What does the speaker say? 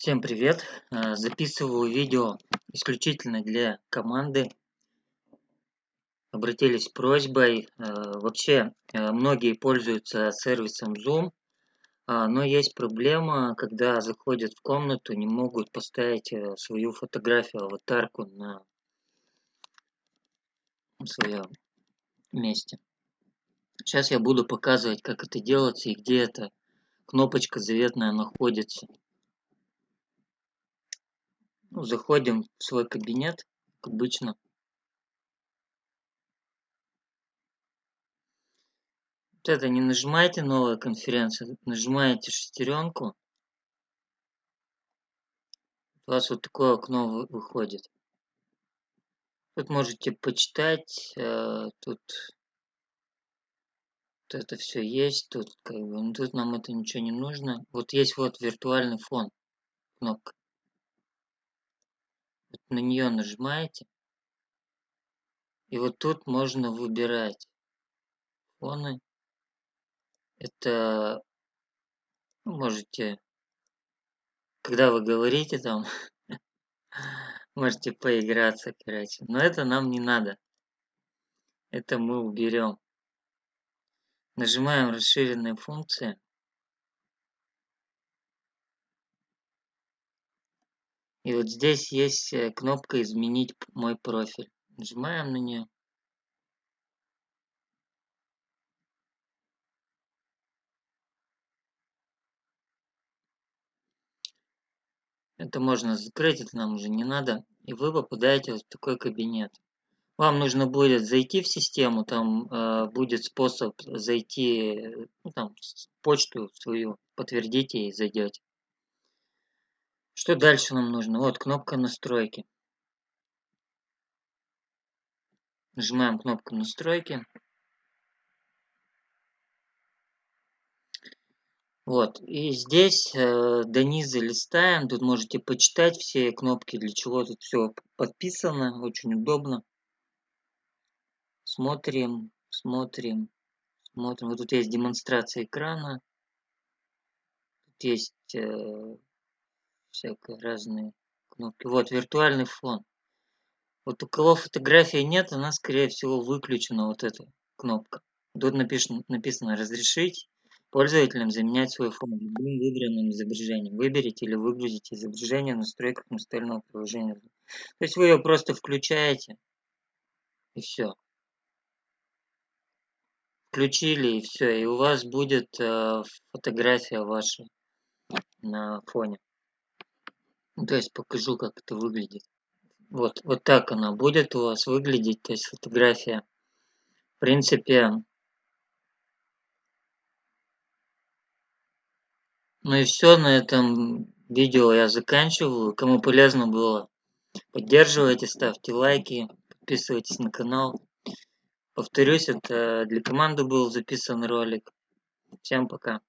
Всем привет! Э, записываю видео исключительно для команды. Обратились с просьбой. Э, вообще, э, многие пользуются сервисом Zoom, а, но есть проблема, когда заходят в комнату, не могут поставить свою фотографию, аватарку на своем месте. Сейчас я буду показывать, как это делается и где эта кнопочка заветная находится. Ну, заходим в свой кабинет, как обычно. Вот это не нажимаете новая конференция, нажимаете шестеренку. У вас вот такое окно выходит. Тут можете почитать, э, тут вот это все есть, тут как бы, ну, тут нам это ничего не нужно. Вот есть вот виртуальный фон, кнопка на нее нажимаете. И вот тут можно выбирать фоны. Это ну, можете, когда вы говорите там, можете поиграться, короче. Но это нам не надо. Это мы уберем. Нажимаем расширенные функции. И вот здесь есть э, кнопка «Изменить мой профиль». Нажимаем на нее. Это можно закрыть, это нам уже не надо. И вы попадаете в такой кабинет. Вам нужно будет зайти в систему, там э, будет способ зайти, ну, там, почту свою, подтвердите и зайдете. Что дальше нам нужно? Вот кнопка настройки. Нажимаем кнопку настройки. Вот, и здесь э, до низа листаем, тут можете почитать все кнопки, для чего тут все подписано, очень удобно. Смотрим, смотрим, смотрим. Вот тут есть демонстрация экрана, тут есть э, всякие разные кнопки. Вот, виртуальный фон. Вот у кого фотографии нет, она, скорее всего, выключена, вот эта кнопка. Тут написано, написано «Разрешить пользователям заменять свой фон любым выбранным изображением». Выберите или выгрузите изображение в настройках настольного приложения. То есть вы ее просто включаете, и все. Включили, и все. И у вас будет э, фотография ваша на фоне. Ну, то есть покажу, как это выглядит. Вот, вот так она будет у вас выглядеть, то есть фотография. В принципе, ну и все на этом видео я заканчиваю. Кому полезно было, поддерживайте, ставьте лайки, подписывайтесь на канал. Повторюсь, это для команды был записан ролик. Всем пока.